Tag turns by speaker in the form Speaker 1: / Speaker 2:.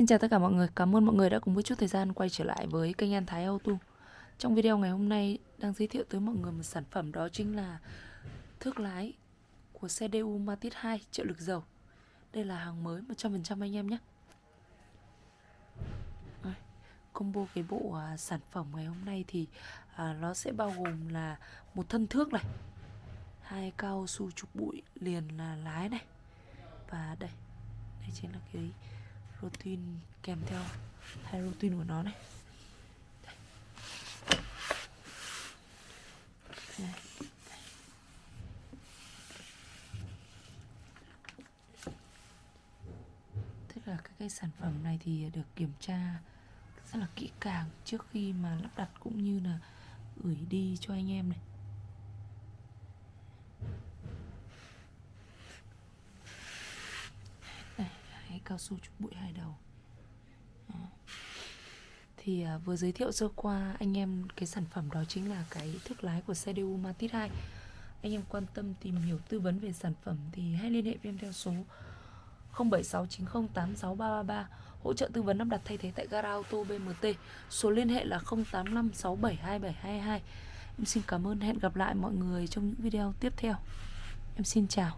Speaker 1: Xin chào tất cả mọi người, cảm ơn mọi người đã cùng với chút thời gian quay trở lại với kênh An Thái Auto. Trong video ngày hôm nay đang giới thiệu tới mọi người một sản phẩm đó chính là thước lái của xe DU Matiz 2 trợ lực dầu. Đây là hàng mới 100% anh em nhé. Combo cái bộ à, sản phẩm ngày hôm nay thì à, nó sẽ bao gồm là một thân thước này hai cao su trục bụi liền là lái này và đây đây chính là cái routine kèm theo hai routine của nó này. Tức là các cái sản phẩm này thì được kiểm tra rất là kỹ càng trước khi mà lắp đặt cũng như là gửi đi cho anh em này. Cái cao su trục bụi hai đầu. Đó. thì à, vừa giới thiệu sơ qua anh em cái sản phẩm đó chính là cái thước lái của xe DU Matiz 2 anh em quan tâm tìm hiểu tư vấn về sản phẩm thì hãy liên hệ với em theo số 0769086333 hỗ trợ tư vấn lắp đặt thay thế tại gara auto BMT số liên hệ là 0856727222 em xin cảm ơn hẹn gặp lại mọi người trong những video tiếp theo. Em xin chào.